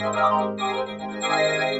Thank you.